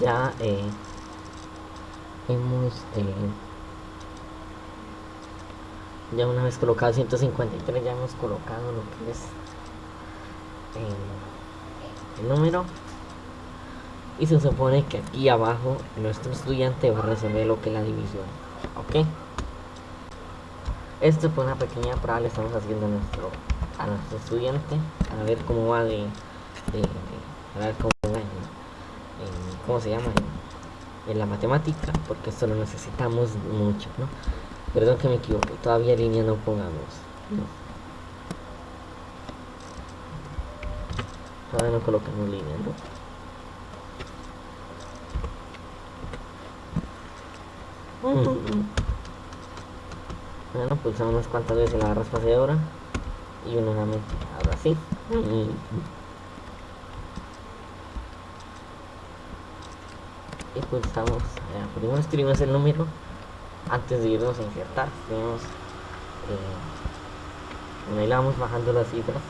ya eh, hemos eh, ya una vez colocado 153 ya hemos colocado lo que es eh, el número. Y se supone que aquí abajo nuestro estudiante va a resolver lo que es la división ok esto fue una pequeña prueba le estamos haciendo a nuestro a nuestro estudiante a ver cómo va de, a ver cómo va en, cómo se llama en, la matemática porque esto lo necesitamos mucho no perdón que me equivoqué todavía línea no pongamos todavía no colocamos línea no Bueno, pulsamos unas cuantas veces la barra espaciadora y una nuevamente. Ahora sí. Y pulsamos. Eh, primero escribimos el número antes de irnos a insertar. Escribimos. Eh, ahí vamos bajando las cifras.